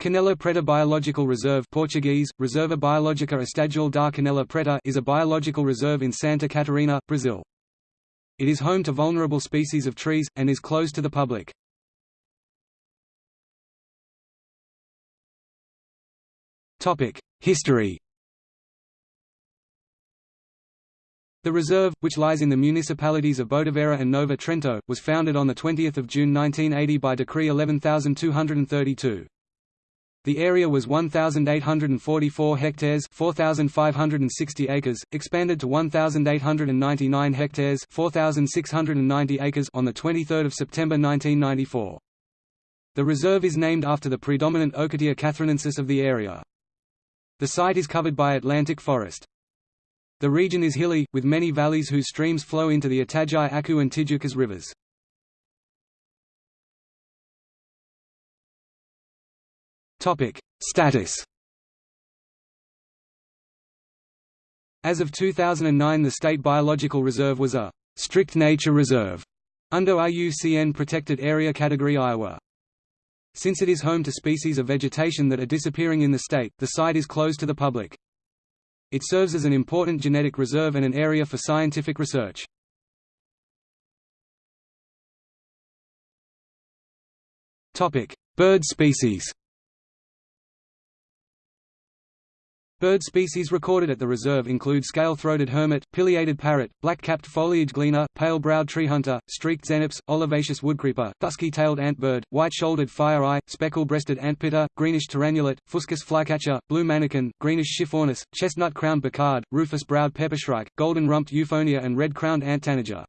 Canela Preta Biological Reserve Portuguese, Reserva Biológica Estadual da Canela Preta is a biological reserve in Santa Catarina, Brazil. It is home to vulnerable species of trees, and is closed to the public. History The reserve, which lies in the municipalities of Botuverá and Nova Trento, was founded on 20 June 1980 by Decree 11232. The area was 1,844 hectares 4,560 acres, expanded to 1,899 hectares 4,690 acres on 23 September 1994. The reserve is named after the predominant Ocotea catharinensis of the area. The site is covered by Atlantic forest. The region is hilly, with many valleys whose streams flow into the Itajaí Acu and Tijucas rivers. Topic: Status. As of 2009 the State Biological Reserve was a «strict nature reserve» under IUCN Protected Area Category Ia. Since it is home to species of vegetation that are disappearing in the state, the site is closed to the public. It serves as an important genetic reserve and an area for scientific research. Topic: Bird species Bird species recorded at the reserve include scale-throated hermit, pileated parrot, black-capped foliage gleaner, pale-browed treehunter, streaked xenops, olivaceous woodcreeper, dusky-tailed antbird, white-shouldered fire-eye, speckle-breasted antpitta, greenish tyrannulet, fuscous flycatcher, blue manakin, greenish schiffornis, chestnut-crowned becard, rufous-browed peppershrike, golden-rumped euphonia and red-crowned ant tanager.